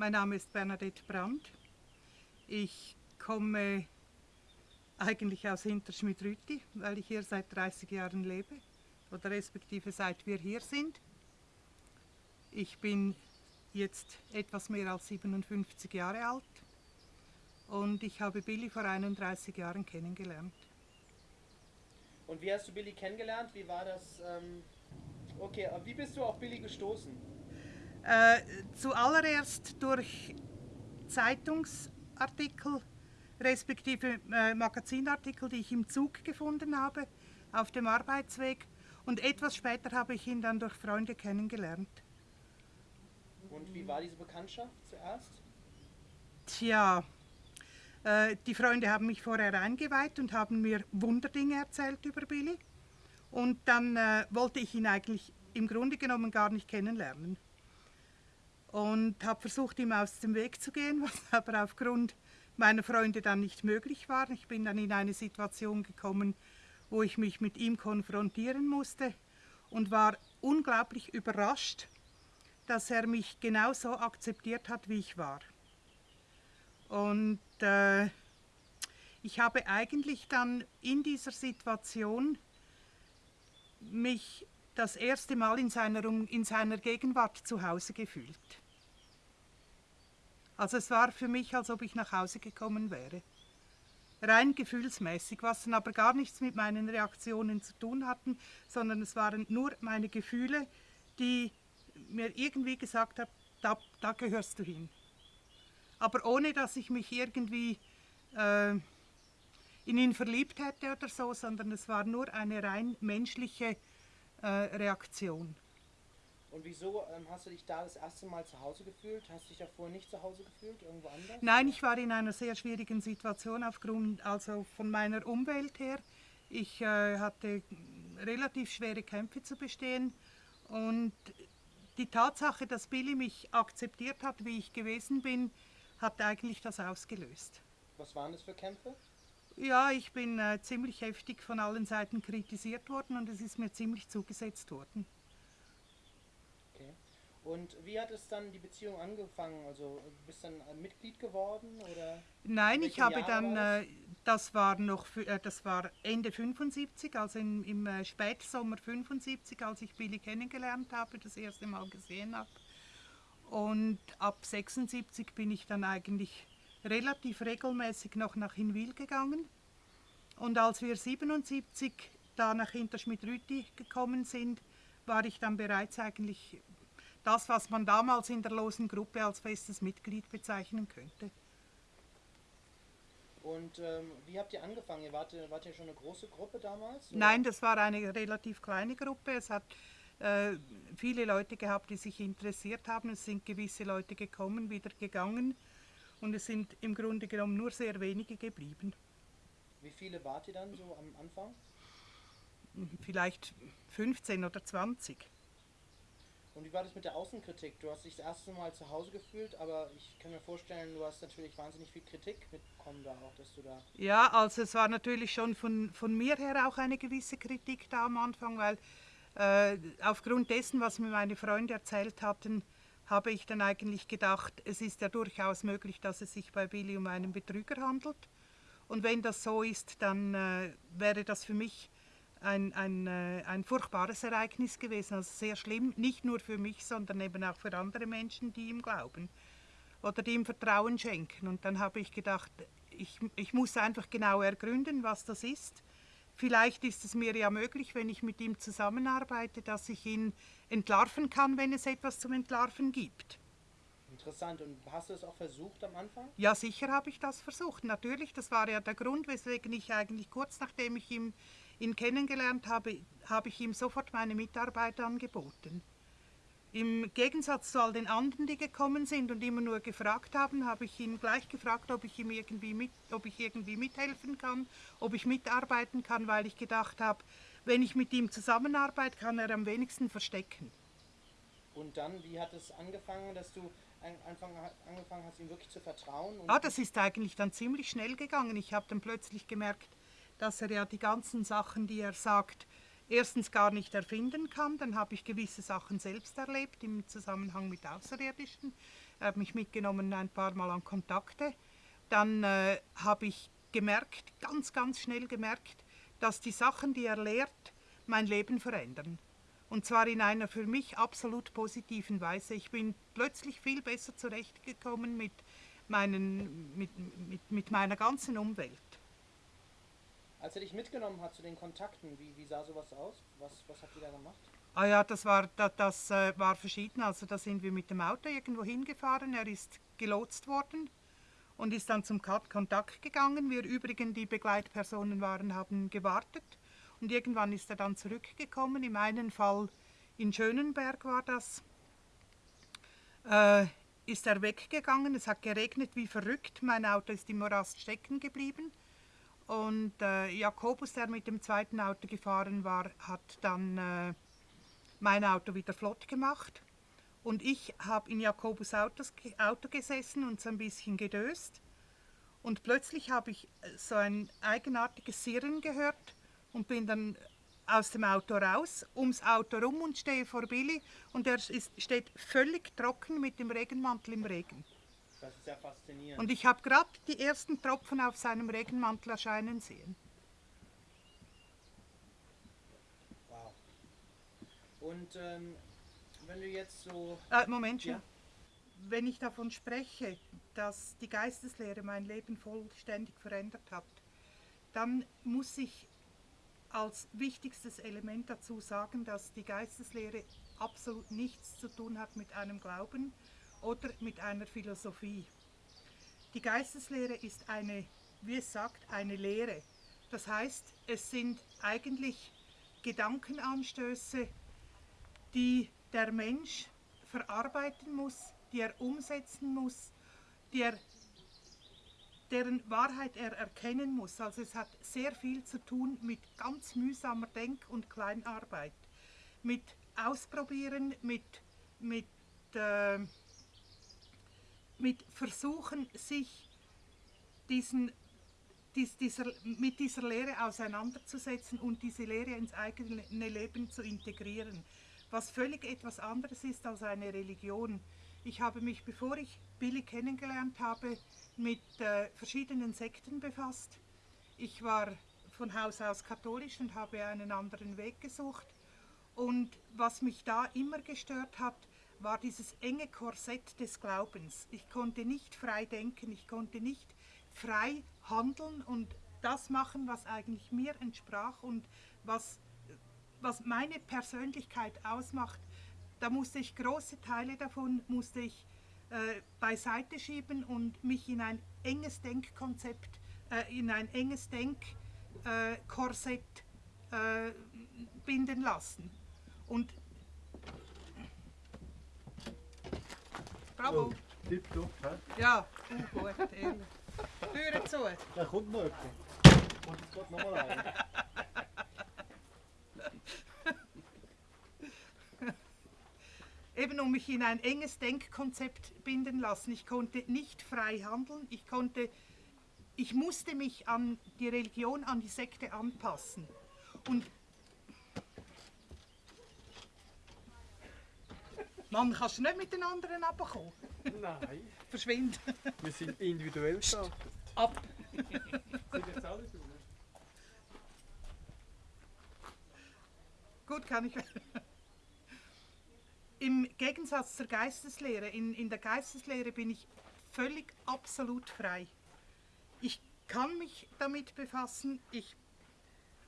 Mein Name ist Bernadette Brandt. Ich komme eigentlich aus Hinterschmidt-Rütti, weil ich hier seit 30 Jahren lebe oder respektive seit wir hier sind. Ich bin jetzt etwas mehr als 57 Jahre alt und ich habe Billy vor 31 Jahren kennengelernt. Und wie hast du Billy kennengelernt? Wie war das? Ähm okay, wie bist du auf Billy gestoßen? Äh, zuallererst durch Zeitungsartikel respektive äh, Magazinartikel, die ich im Zug gefunden habe, auf dem Arbeitsweg. Und etwas später habe ich ihn dann durch Freunde kennengelernt. Und wie war diese Bekanntschaft zuerst? Tja, äh, die Freunde haben mich vorher eingeweiht und haben mir Wunderdinge erzählt über Billy. Und dann äh, wollte ich ihn eigentlich im Grunde genommen gar nicht kennenlernen. Und habe versucht, ihm aus dem Weg zu gehen, was aber aufgrund meiner Freunde dann nicht möglich war. Ich bin dann in eine Situation gekommen, wo ich mich mit ihm konfrontieren musste und war unglaublich überrascht, dass er mich genauso akzeptiert hat, wie ich war. Und äh, ich habe eigentlich dann in dieser Situation mich das erste Mal in seiner, in seiner Gegenwart zu Hause gefühlt. Also es war für mich, als ob ich nach Hause gekommen wäre. Rein gefühlsmäßig, was dann aber gar nichts mit meinen Reaktionen zu tun hatten, sondern es waren nur meine Gefühle, die mir irgendwie gesagt haben, da, da gehörst du hin. Aber ohne, dass ich mich irgendwie äh, in ihn verliebt hätte oder so, sondern es war nur eine rein menschliche äh, Reaktion. Und wieso ähm, hast du dich da das erste Mal zu Hause gefühlt? Hast du dich davor nicht zu Hause gefühlt, irgendwo anders? Nein, ich war in einer sehr schwierigen Situation aufgrund also von meiner Umwelt her. Ich äh, hatte relativ schwere Kämpfe zu bestehen und die Tatsache, dass Billy mich akzeptiert hat, wie ich gewesen bin, hat eigentlich das ausgelöst. Was waren das für Kämpfe? Ja, ich bin äh, ziemlich heftig von allen Seiten kritisiert worden und es ist mir ziemlich zugesetzt worden. Und wie hat es dann die Beziehung angefangen? Also bist du dann Mitglied geworden oder? Nein, ich habe Jahre dann? Äh, das? war noch, äh, das war Ende 75, also in, im äh, Spätsommer 75, als ich Billy kennengelernt habe, das erste Mal gesehen habe. Und ab 76 bin ich dann eigentlich relativ regelmäßig noch nach Hinwil gegangen. Und als wir 77 da nach Hinterschmidt-Rüti gekommen sind, war ich dann bereits eigentlich das, was man damals in der losen Gruppe als festes Mitglied bezeichnen könnte. Und ähm, wie habt ihr angefangen? Ihr wart, wart ihr schon eine große Gruppe damals? Oder? Nein, das war eine relativ kleine Gruppe. Es hat äh, viele Leute gehabt, die sich interessiert haben. Es sind gewisse Leute gekommen, wieder gegangen. Und es sind im Grunde genommen nur sehr wenige geblieben. Wie viele wart ihr dann so am Anfang? Vielleicht 15 oder 20. Und wie war das mit der Außenkritik? Du hast dich das erste Mal zu Hause gefühlt, aber ich kann mir vorstellen, du hast natürlich wahnsinnig viel Kritik mitbekommen da auch, dass du da... Ja, also es war natürlich schon von, von mir her auch eine gewisse Kritik da am Anfang, weil äh, aufgrund dessen, was mir meine Freunde erzählt hatten, habe ich dann eigentlich gedacht, es ist ja durchaus möglich, dass es sich bei Billy um einen Betrüger handelt. Und wenn das so ist, dann äh, wäre das für mich ein, ein, äh, ein furchtbares Ereignis gewesen, also sehr schlimm, nicht nur für mich, sondern eben auch für andere Menschen, die ihm glauben oder die ihm Vertrauen schenken. Und dann habe ich gedacht, ich, ich muss einfach genau ergründen, was das ist. Vielleicht ist es mir ja möglich, wenn ich mit ihm zusammenarbeite, dass ich ihn entlarven kann, wenn es etwas zum Entlarven gibt. Interessant. Und hast du es auch versucht am Anfang? Ja, sicher habe ich das versucht. Natürlich, das war ja der Grund, weswegen ich eigentlich kurz nachdem ich ihm ihn kennengelernt habe, habe ich ihm sofort meine Mitarbeit angeboten. Im Gegensatz zu all den anderen, die gekommen sind und immer nur gefragt haben, habe ich ihn gleich gefragt, ob ich ihm irgendwie, mit, ob ich irgendwie mithelfen kann, ob ich mitarbeiten kann, weil ich gedacht habe, wenn ich mit ihm zusammenarbeite, kann er am wenigsten verstecken. Und dann, wie hat es angefangen, dass du Anfang, angefangen hast, ihm wirklich zu vertrauen? ah, das ist eigentlich dann ziemlich schnell gegangen. Ich habe dann plötzlich gemerkt, dass er ja die ganzen Sachen, die er sagt, erstens gar nicht erfinden kann. Dann habe ich gewisse Sachen selbst erlebt im Zusammenhang mit Außerirdischen. Er hat mich mitgenommen ein paar Mal an Kontakte. Dann äh, habe ich gemerkt, ganz, ganz schnell gemerkt, dass die Sachen, die er lehrt, mein Leben verändern. Und zwar in einer für mich absolut positiven Weise. Ich bin plötzlich viel besser zurechtgekommen mit, meinen, mit, mit, mit meiner ganzen Umwelt. Als er dich mitgenommen hat zu den Kontakten, wie, wie sah sowas aus? Was, was habt ihr da gemacht? Ah ja, das war, das, das äh, war verschieden. Also da sind wir mit dem Auto irgendwo hingefahren. Er ist gelotst worden und ist dann zum Kontakt gegangen. Wir übrigen, die Begleitpersonen waren, haben gewartet. Und irgendwann ist er dann zurückgekommen. Im einen Fall in Schönenberg war das. Äh, ist er weggegangen. Es hat geregnet wie verrückt. Mein Auto ist im Morast stecken geblieben. Und äh, Jakobus, der mit dem zweiten Auto gefahren war, hat dann äh, mein Auto wieder flott gemacht. Und ich habe in Jakobus Autos, Auto gesessen und so ein bisschen gedöst. Und plötzlich habe ich äh, so ein eigenartiges Sirren gehört und bin dann aus dem Auto raus, ums Auto rum und stehe vor Billy und er ist, steht völlig trocken mit dem Regenmantel im Regen. Das ist ja faszinierend. Und ich habe gerade die ersten Tropfen auf seinem Regenmantel erscheinen sehen. Wow. Und ähm, wenn du jetzt so. Äh, Moment schon. Ja. Wenn ich davon spreche, dass die Geisteslehre mein Leben vollständig verändert hat, dann muss ich als wichtigstes Element dazu sagen, dass die Geisteslehre absolut nichts zu tun hat mit einem Glauben, oder mit einer Philosophie. Die Geisteslehre ist eine, wie es sagt, eine Lehre. Das heißt, es sind eigentlich Gedankenanstöße, die der Mensch verarbeiten muss, die er umsetzen muss, die er, deren Wahrheit er erkennen muss. Also es hat sehr viel zu tun mit ganz mühsamer Denk- und Kleinarbeit, mit Ausprobieren, mit, mit äh, mit Versuchen, sich diesen, dies, dieser, mit dieser Lehre auseinanderzusetzen und diese Lehre ins eigene Leben zu integrieren, was völlig etwas anderes ist als eine Religion. Ich habe mich, bevor ich Billy kennengelernt habe, mit äh, verschiedenen Sekten befasst. Ich war von Haus aus katholisch und habe einen anderen Weg gesucht. Und was mich da immer gestört hat, war dieses enge Korsett des Glaubens. Ich konnte nicht frei denken, ich konnte nicht frei handeln und das machen, was eigentlich mir entsprach und was, was meine Persönlichkeit ausmacht. Da musste ich große Teile davon musste ich äh, beiseite schieben und mich in ein enges Denkkonzept, äh, in ein enges Denkkorsett äh, binden lassen. Und Bravo. Oh, tipptopp, hä? Ja, gut, ehrlich. Türen zu. Da kommt noch jemand. Kommt jetzt gerade nochmal rein. Eben um mich in ein enges Denkkonzept binden lassen. Ich konnte nicht frei handeln. Ich konnte, ich musste mich an die Religion, an die Sekte anpassen. Und Mann, kannst du nicht mit den anderen abkommen? Nein, Verschwind. wir sind individuell gestartet. Ab. Sind jetzt alle du? Gut, kann ich. Im Gegensatz zur Geisteslehre, in, in der Geisteslehre bin ich völlig absolut frei. Ich kann mich damit befassen, ich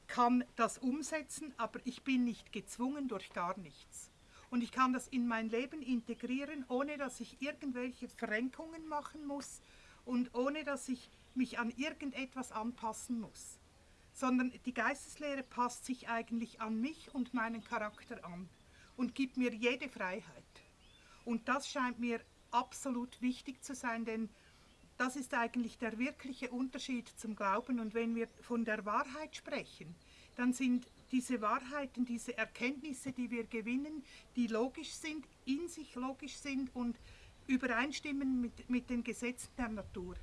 kann das umsetzen, aber ich bin nicht gezwungen durch gar nichts. Und ich kann das in mein Leben integrieren, ohne dass ich irgendwelche Verrenkungen machen muss und ohne dass ich mich an irgendetwas anpassen muss. Sondern die Geisteslehre passt sich eigentlich an mich und meinen Charakter an und gibt mir jede Freiheit. Und das scheint mir absolut wichtig zu sein, denn das ist eigentlich der wirkliche Unterschied zum Glauben. Und wenn wir von der Wahrheit sprechen, dann sind diese Wahrheiten, diese Erkenntnisse, die wir gewinnen, die logisch sind, in sich logisch sind und übereinstimmen mit, mit den Gesetzen der Natur.